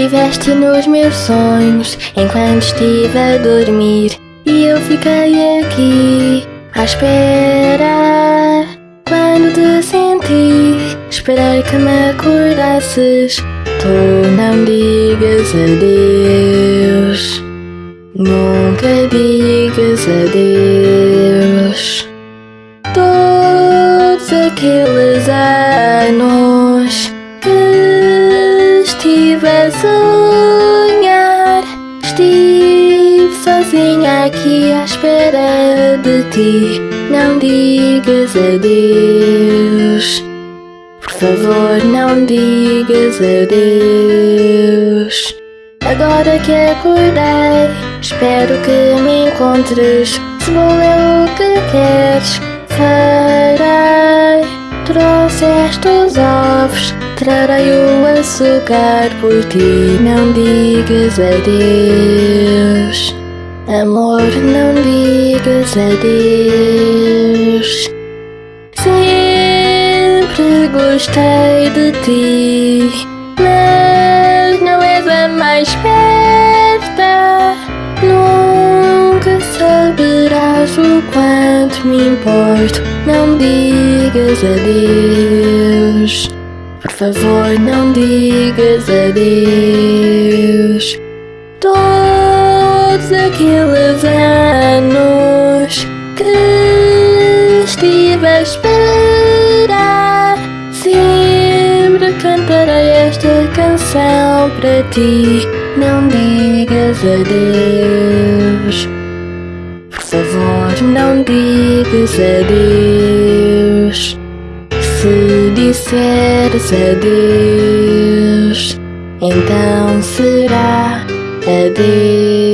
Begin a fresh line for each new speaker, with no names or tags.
Estiveste nos meus sonhos enquanto estive a dormir e eu fiquei aqui à espera. Quando te senti, esperei que me acordasses. Tu não digas adeus, nunca digas adeus. Todos aqueles anos sonhar, estive sozinha aqui à espera de ti. Não digas adeus. Por favor, não digas adeus. Agora que acordei, espero que me encontres. Se vou eu o que queres, farei. Trouxeste os ovos, trarei o açúcar por ti. Não digas adeus. Amor, não digas adeus. Sempre gostei de ti, mas não és a mais perto. Nunca saberás o quanto me importo. Não digas adeus. Por favor, não digas adeus. Todos aqueles anos que estive a esperar, sempre cantarei esta canção para ti. Não digas adeus. Por favor, não digas adeus. Se disseres adeus, então será adeus.